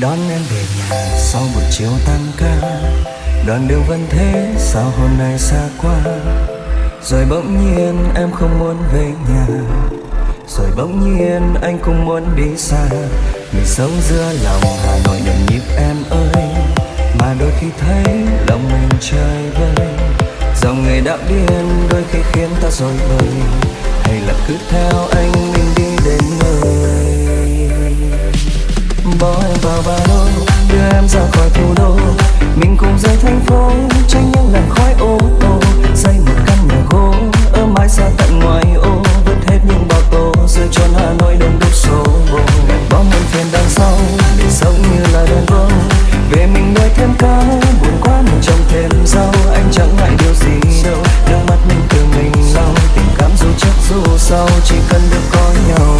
Đón em về nhà sau buổi chiều tan ca. Đoàn đường vẫn thế, sao hôm nay xa quá? Rồi bỗng nhiên em không muốn về nhà. Rồi bỗng nhiên anh cũng muốn đi xa. Mình sống giữa lòng Hà Nội nhộn nhịp em ơi. Mà đôi khi thấy lòng mình chơi vơi. Dòng người đạo điên đôi khi khiến ta rồi bời. Hay là cứ theo anh đi. em ra khỏi thủ đô. Mình cùng rời thành phố, Tránh những làn khói ô tô. Xây một căn nhà gỗ, Ở mãi xa tận ngoài ô. Vứt hết những bao tố Giữa cho Hà Nội đông đúc số bộ Bao muộn phiền đằng sau, Để sống như là đàn vương Về mình nuôi thêm cá Buồn quá mình trồng thêm rau. Anh chẳng ngại điều gì đâu, Nước mắt mình tự mình lau. Tình cảm dù trước dù sau, Chỉ cần được có nhau.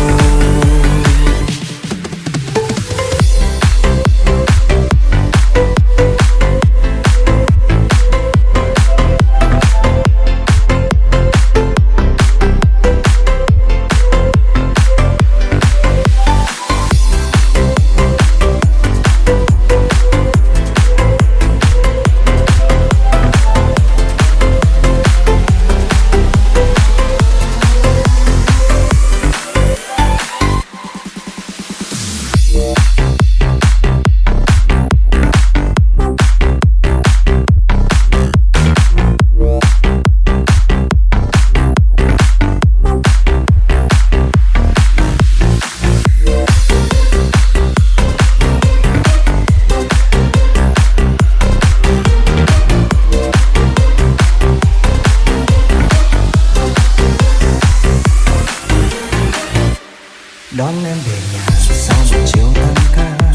đón em về nhà. Sau một chiều tan ca?